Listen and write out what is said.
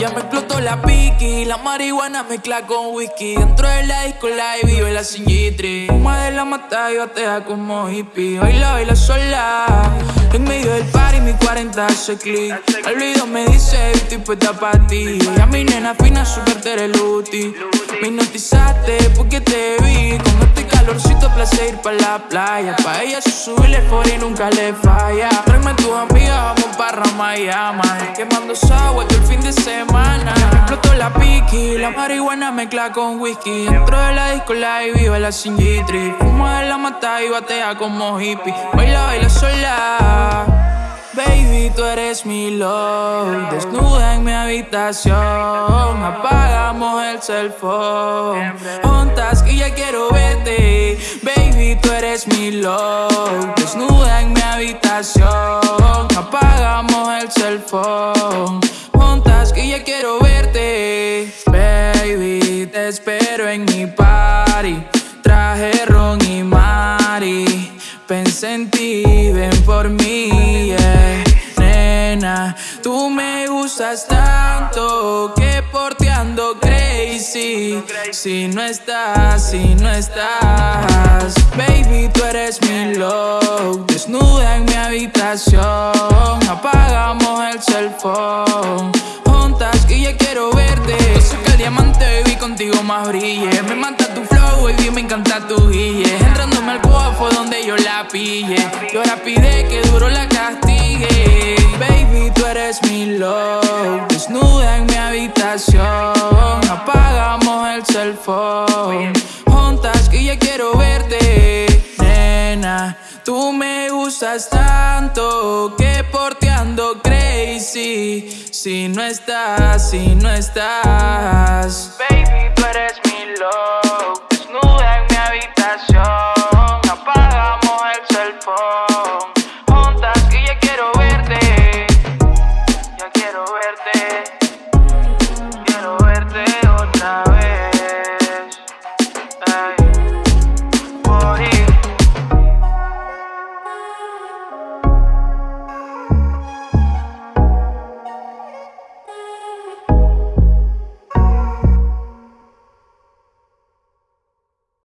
Ya me explotó la piqui, la marihuana mezcla con whisky. Dentro de la disco la y vive la singitri. Fuma de la mata y batea como hippie. Baila, baila sola. En medio del party mi 40 hace clic. Al video me dice, estoy puesta pa' ti. A mi nena fina, super tereluti. Me hipnotizaste porque te vi. Con este calorcito, placer ir pa' la playa. Pa' ella se sube el y nunca le falla. Tráeme tus amigas, vamos pa' Ramayama. Quemando agua todo el fin de semana. Explotó la piqui, la marihuana mezcla con whisky. Dentro de la disco la y vive la singitri. Fuma de la mata y batea como hippie. Baila, baila sola. Baby, tú eres mi love. Desnuda en mi habitación. Apagamos el cell phone. Juntas que ya quiero verte. Baby, tú eres mi love. Desnuda en mi habitación. Apagamos el cell phone. Juntas que ya quiero verte. Baby, te espero en mi party. Traje ron y mari. Pensé en ti, ven por mí, Tú me gustas tanto que por ti ando crazy. Si no estás, si no estás, baby, tú eres mi love. Desnuda en mi habitación, apagamos el cell phone. Juntas que ya quiero verte. Sé que el diamante, baby, contigo más brille. Me mata tu baby, me encanta tu guille. Entrándome al fue donde yo la pille. Y ahora pide que duro la castigue. Baby, tú eres mi love. Desnuda en mi habitación. Apagamos el cell phone. Juntas que ya quiero verte. Nena, tú me gustas tanto que por ti ando crazy. Si no estás, si no estás.